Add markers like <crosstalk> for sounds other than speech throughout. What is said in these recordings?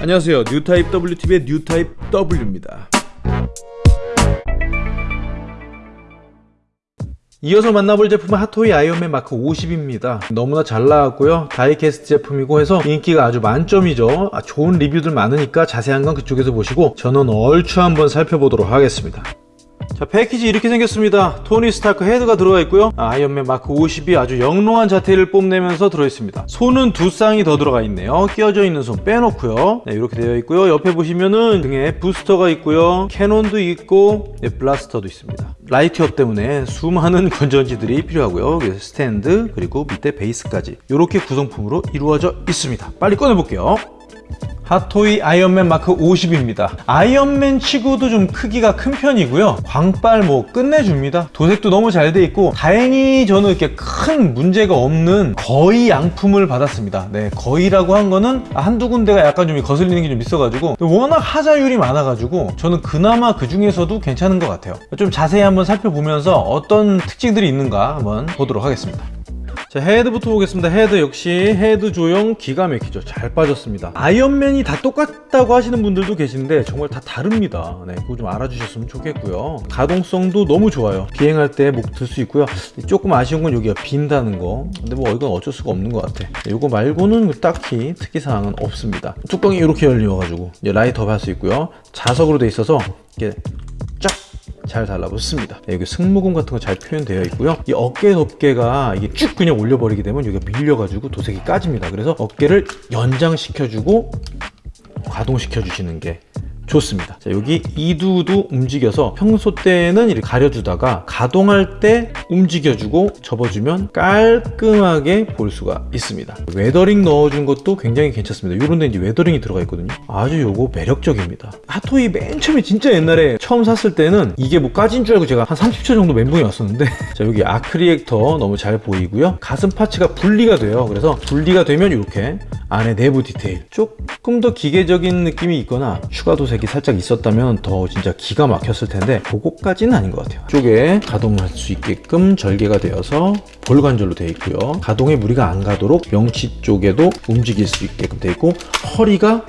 안녕하세요. 뉴타입 WTV의 뉴타입 W입니다. 이어서 만나볼 제품은 핫토이 아이언맨 마크 50입니다. 너무나 잘 나왔고요. die-cast 제품이고 해서 인기가 아주 만점이죠. 아, 좋은 리뷰들 많으니까 자세한 건 그쪽에서 보시고 저는 얼추 한번 살펴보도록 하겠습니다 자 패키지 이렇게 생겼습니다. 토니 스타크 헤드가 들어가 있고요. 아, 아이언맨 마크 50이 아주 영롱한 자태를 뽐내면서 들어있습니다. 손은 두 쌍이 더 들어가 있네요. 끼어져 있는 손 빼놓고요. 네, 이렇게 되어 있고요. 옆에 보시면은 등에 부스터가 있고요. cannon도 있고 네, blaster도 있습니다. light-up 때문에 수많은 <laughs> 건전지들이 필요하고요. 스탠드 그리고 밑에 베이스까지 이렇게 구성품으로 이루어져 있습니다. 빨리 꺼내볼게요 핫토이 아이언맨 마크 50입니다. 아이언맨 치고도 좀 크기가 큰 편이고요. 광빨 뭐 끝내줍니다. 도색도 너무 잘 돼 있고 다행히 저는 이렇게 큰 문제가 없는 거의 양품을 받았습니다. 네 거의라고 한 거는 한두 군데가 약간 좀 거슬리는 게 좀 있어가지고 워낙 하자율이 많아가지고 저는 그나마 그 중에서도 괜찮은 것 같아요. 좀 자세히 한번 살펴보면서 어떤 특징들이 있는가 한번 보도록 하겠습니다 자 헤드부터 보겠습니다. 헤드 역시 헤드 조형 기가 막히죠. 잘 빠졌습니다. 아이언맨이 다 똑같다고 하시는 분들도 계신데 정말 다 다릅니다. 네 그거 좀 알아주셨으면 좋겠고요. 가동성도 너무 좋아요. 비행할 때 목 들 수 있고요. 조금 아쉬운 건 여기가 빈다는 거. 근데 뭐 이건 어쩔 수가 없는 것 같아. 이거 말고는 딱히 특이사항은 없습니다. 뚜껑이 이렇게 열려가지고 light up 할수 있고요. 자석으로 돼 있어서 이게 잘 달라붙습니다. 네, 여기 승모근 같은 거 잘 표현되어 있고요. 이 어깨 덮개가 이게 쭉 그냥 올려버리게 되면 여기가 밀려가지고 도색이 까집니다. 그래서 어깨를 연장시켜주고 가동시켜 주시는 게 좋습니다. 자, 여기 이두도 움직여서 평소 때는 가려주다가 가동할 때 움직여주고 접어주면 깔끔하게 볼 수가 있습니다. weathering 넣어준 것도 굉장히 괜찮습니다. 이런 데 이제 weathering이 들어가 있거든요. 아주 요거 매력적입니다. 핫토이 맨 처음에 진짜 옛날에 처음 샀을 때는 이게 뭐 까진 줄 알고 제가 한 30초 정도 멘붕이 왔었는데 <laughs> 자 여기 arc reactor 너무 잘 보이고요. 가슴 parts가 분리가 돼요. 그래서 분리가 되면 이렇게 안에 내부 디테일 조금 더 기계적인 느낌이 있거나 추가 도색 이 살짝 있었다면 더 진짜 기가 막혔을 텐데 그거까지는 아닌 것 같아요. 쪽에 가동할 수 있게끔 절개가 되어서 볼관절로 되어 있고요. 가동에 무리가 안 가도록 명치 쪽에도 움직일 수 있게끔 되어 있고 허리가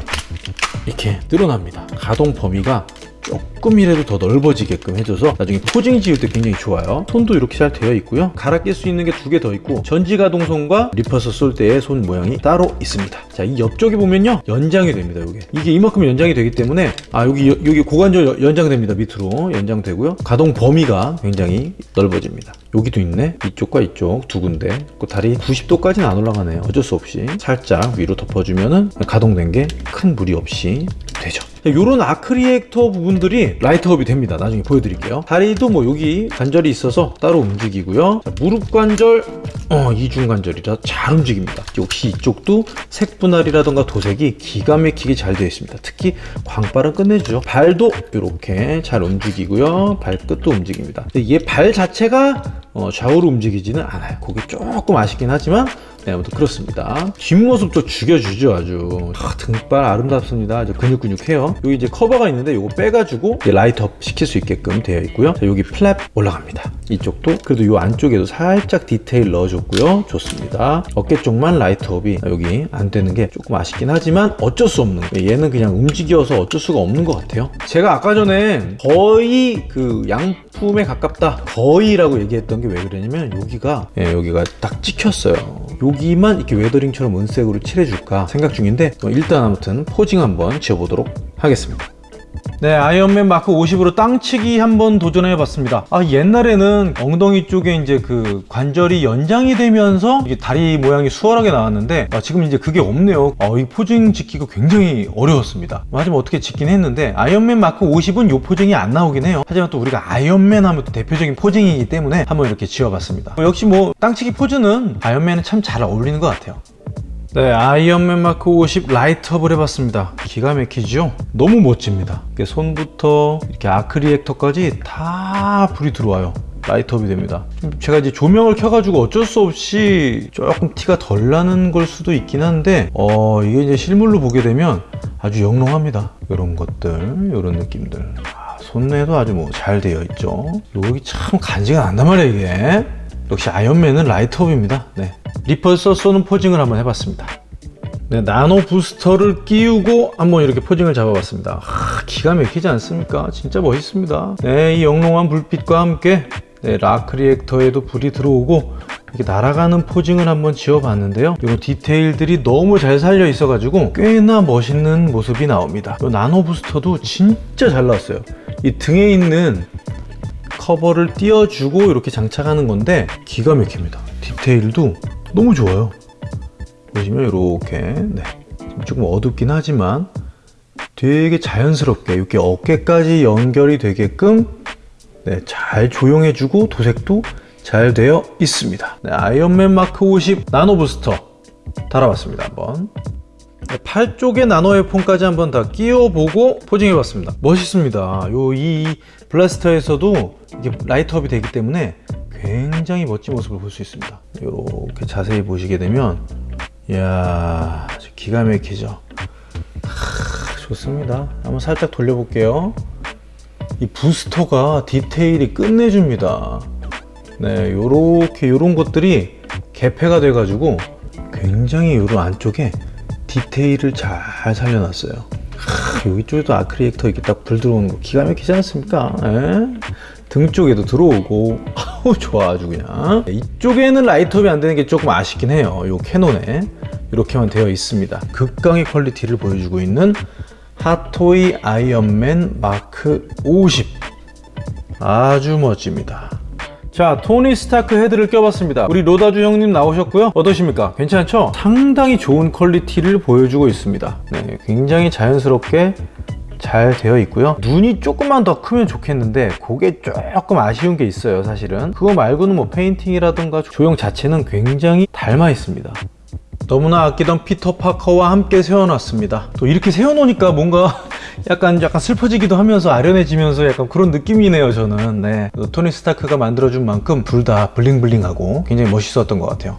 이렇게 늘어납니다. 가동 범위가 조금이라도 더 넓어지게끔 해줘서 나중에 포징 지을 때 굉장히 좋아요. 손도 이렇게 잘 되어 있고요. 갈아 낄 수 있는 게 두 개 더 있고 전지가동손과 리퍼서 쏠 때의 손 모양이 따로 있습니다. 자 이 옆쪽에 보면요. 연장이 됩니다 이게. 이게 이만큼 연장이 되기 때문에 아 여기 여기 고관절 연장됩니다 밑으로. 연장되고요. 가동 범위가 굉장히 넓어집니다. 여기도 있네. 이쪽과 이쪽 두 군데. 그 다리 90도까지는 안 올라가네요. 어쩔 수 없이 살짝 위로 덮어주면은 가동된 게 큰 무리 없이 되죠. 이런 arc reactor 부분들이 light up이 됩니다. 나중에 보여드릴게요. 다리도 뭐 여기 관절이 있어서 따로 움직이고요. 자, 무릎 관절 어, 이중 관절이라 잘 움직입니다. 역시 이쪽도 색 분할이라던가 도색이 기가 막히게 잘 되어 있습니다. 특히 광발은 끝내주죠. 발도 이렇게 잘 움직이고요. 발끝도 움직입니다. 얘 발 자체가 어, 좌우로 움직이지는 않아요. 그게 조금 아쉽긴 하지만 네, 아무튼 그렇습니다. 뒷모습도 죽여주죠 아주. 아, 등발 아름답습니다. 아주 근육근육해요. 여기 이제 커버가 있는데 이거 빼가지고 light up 시킬 수 있게끔 되어 있고요. 자, 여기 플랩 올라갑니다. 이쪽도. 그래도 이 안쪽에도 살짝 디테일 넣어줬고요. 좋습니다. 어깨 쪽만 light up이 여기 안 되는 게 조금 아쉽긴 하지만 어쩔 수 없는 얘는 그냥 움직여서 어쩔 수가 없는 것 같아요. 제가 아까 전에 거의 그 양품에 가깝다 거의라고 얘기했던 게 왜 그러냐면 여기가 예, 여기가 딱 찍혔어요 여기만 이렇게 weathering처럼 은색으로 칠해줄까 생각 중인데 어, 일단 아무튼 posing 한번 지어보도록 하겠습니다 네 아이언맨 마크 50으로 땅치기 한번 도전해 봤습니다. 아 옛날에는 엉덩이 쪽에 이제 그 관절이 연장이 되면서 다리 모양이 수월하게 나왔는데 아, 지금 이제 그게 없네요. 아, 이 posing 짓기가 굉장히 어려웠습니다. 하지만 어떻게 짓긴 했는데 아이언맨 마크 50은 이 posing이 안 나오긴 해요. 하지만 또 우리가 아이언맨 하면 또 대표적인 posing이기 때문에 한번 이렇게 지어봤습니다. 어, 역시 뭐 땅치기 포즈는 아이언맨은 참 잘 어울리는 것 같아요 네 아이언맨 마크 50 light up을 해봤습니다. 기가 막히죠? 너무 멋집니다. 손부터 이렇게 arc reactor까지 다 불이 들어와요. light up이 됩니다. 제가 이제 조명을 켜가지고 어쩔 수 없이 조금 티가 덜 나는 걸 수도 있긴 한데 어 이게 이제 실물로 보게 되면 아주 영롱합니다. 이런 것들 이런 느낌들. 아, 손에도 아주 뭐 잘 되어 있죠? 여기 참 간지가 난단 말이에요 이게. 역시 아이언맨은 light up입니다. 네. repulsor 쏘는 posing을 한번 해봤습니다 네, nano booster를 끼우고 한번 이렇게 posing을 잡아봤습니다. 하, 기가 막히지 않습니까? 진짜 멋있습니다. 네, 이 영롱한 불빛과 함께 네, arc reactor에도 불이 들어오고 이렇게 날아가는 posing을 한번 지어봤는데요. 이 디테일들이 너무 잘 살려 있어 가지고 꽤나 멋있는 모습이 나옵니다. 이 nano booster도 진짜 잘 나왔어요. 이 등에 있는 커버를 띄워주고 이렇게 장착하는 건데 기가 막힙니다. 디테일도 너무 좋아요. 보시면 이렇게 네. 조금 어둡긴 하지만 되게 자연스럽게 이렇게 어깨까지 연결이 되게끔 네, 잘 조용해주고 도색도 잘 되어 있습니다. 네, 아이언맨 마크 50 나노 부스터 달아봤습니다. 한번 네, 팔 쪽에 나노 에어폰까지 한번 다 끼워보고 포징해봤습니다. 멋있습니다. 요 이 블라스터에서도 이게 라이트업이 되기 때문에 굉장히 멋진 모습을 볼 수 있습니다. 이렇게 자세히 보시게 되면 이야 기가 막히죠. 하, 좋습니다. 한번 살짝 돌려볼게요. 이 부스터가 디테일이 끝내줍니다. 네, 요렇게 요런 것들이 개폐가 돼 가지고 굉장히 요런 안쪽에 디테일을 잘 살려놨어요. 하, 여기 쪽에도 arc reactor 이렇게 딱 불 들어오는 거 기가 막히지 않습니까? 에? 등 쪽에도 들어오고 아우 좋아 아주 그냥. 이쪽에는 light up이 안 되는 게 조금 아쉽긴 해요. 요 cannon에. 이렇게만 되어 있습니다. 극강의 quality를 보여주고 있는 핫토이 아이언맨 마크 50 아주 멋집니다. 자 토니 스타크 헤드를 껴봤습니다. 우리 로다주 형님 나오셨고요. 어떠십니까? 괜찮죠? 상당히 좋은 quality를 보여주고 있습니다. 네, 굉장히 자연스럽게 잘 되어 있고요. 눈이 조금만 더 크면 좋겠는데 그게 조금 아쉬운 게 있어요 사실은. 그거 말고는 뭐 페인팅이라든가 조형 자체는 굉장히 닮아 있습니다. 너무나 아끼던 피터 파커와 함께 세워놨습니다. 또 이렇게 세워놓으니까 뭔가 <laughs> 약간 약간 슬퍼지기도 하면서 아련해지면서 약간 그런 느낌이네요 저는. 네. 토니 스타크가 만들어준 만큼 둘 다 bling bling하고 굉장히 멋있었던 것 같아요